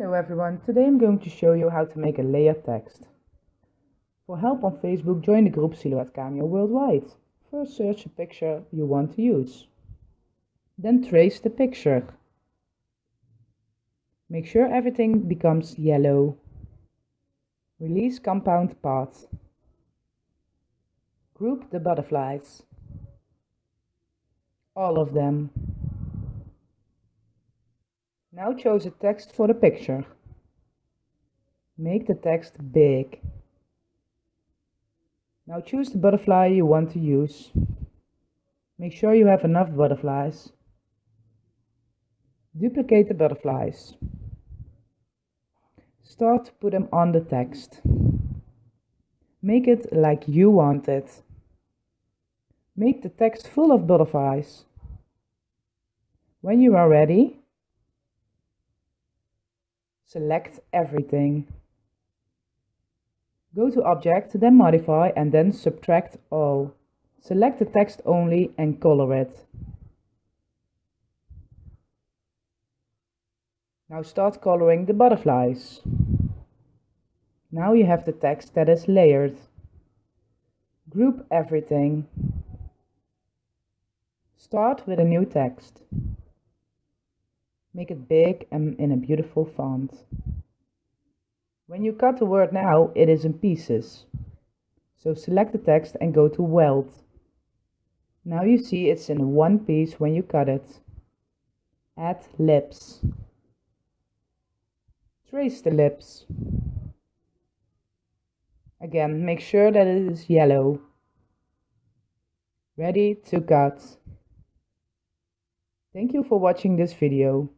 Hello everyone, today I'm going to show you how to make a layered text. For help on Facebook, join the group Silhouette Cameo Worldwide. First search a picture you want to use. Then trace the picture. Make sure everything becomes yellow. Release compound path. Group the butterflies. All of them. Now choose a text for the picture. Make the text big. Now choose the butterfly you want to use. Make sure you have enough butterflies. Duplicate the butterflies. Start to put them on the text. Make it like you want it. Make the text full of butterflies. When you are ready, Select everything. Go to Object, then Modify and then Subtract All. Select the text only and color it. Now start coloring the butterflies. Now you have the text that is layered. Group everything. Start with a new text. Make it big and in a beautiful font. When you cut the word now, it is in pieces. So select the text and go to Weld. Now you see it's in one piece when you cut it. Add lips. Trace the lips. Again, make sure that it is yellow. Ready to cut. Thank you for watching this video.